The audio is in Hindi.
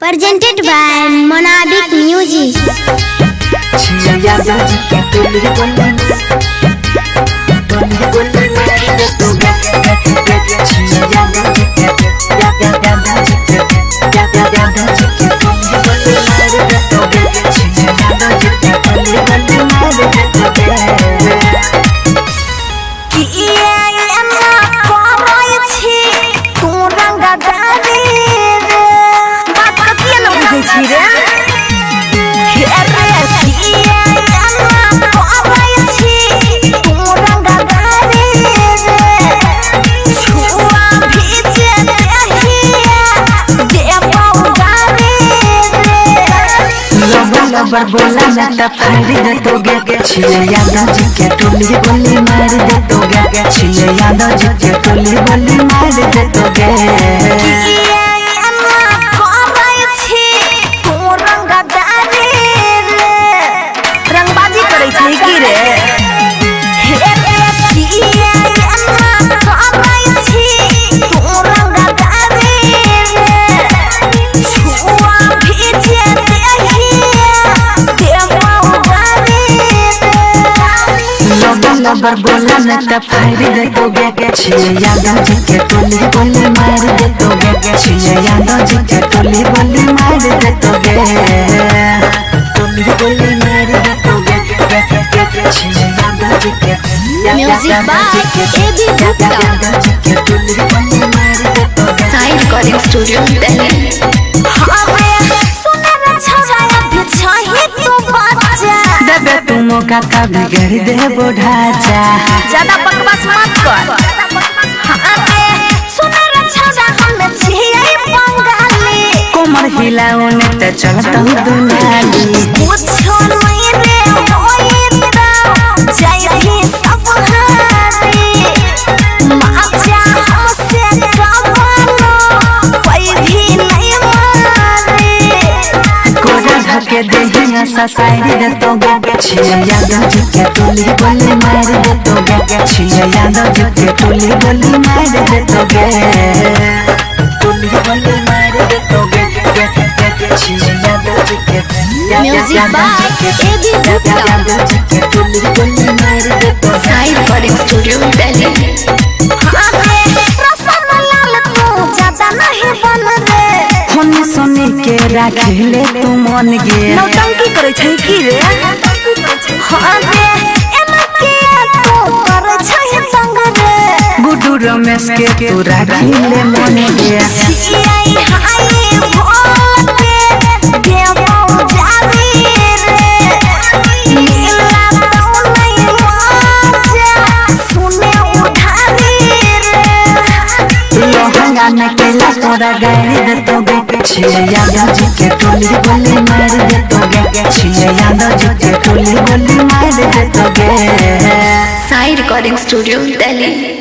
प्रेजेंटेड बाय मोनाबिक म्यूज़िक लबर बोला ना तब फाड़ी दे तो गे छिले यादव जी के टोली बोली मार दे तो गे छिले यादव जी के टोली बोली मार दे तो गे रंगबाजी करे छै की रे? लबर बोला न त फाड़ी दे तो गे छिले यादव जी के टोली बोली मार दे तो गे छिले यादव जी के टोली बोली मार दे तो गे टोली बोली मार दे तो गे छिले यादव जी के Music by A.B. Gupta. Yadav ji के टोली देबे तू मौका का बिगड़ दे बुढ़ा जा ज़्यादा बकवास मत कर। कोमर हिलाओ ने ते चलता हूँ कुछो नहीं रे तो जय ही सब हारी। माचा हमसे कमानो कोई भी नहीं मारे। कोरा ढके देहिया ससाई दे तो गे छिया यादव जी के टोली बोली मार दे तो गे छिया यादव जी के टोली बोली मार दे तो गे टोली बोली मार दे तो गे छिया यादव जी के Music by A.B. Gupta. Yadav ji के टोली बोली मार दे तो गे Sai Recording Studio, सोने के राखले तू मन गे नौटंकी करे छै की रे हाँ रे एना के तो करे छै संग रे गुड्डू रमेश के तू राखले मन गे छियै हाय तो में केला तोरा गाड़ी दे तो छिए यादव जी के टोली बोली मार दे तो गे छिए यादव जी के टोली बोली मार दे तो गे Sai Recording Studio, Delhi.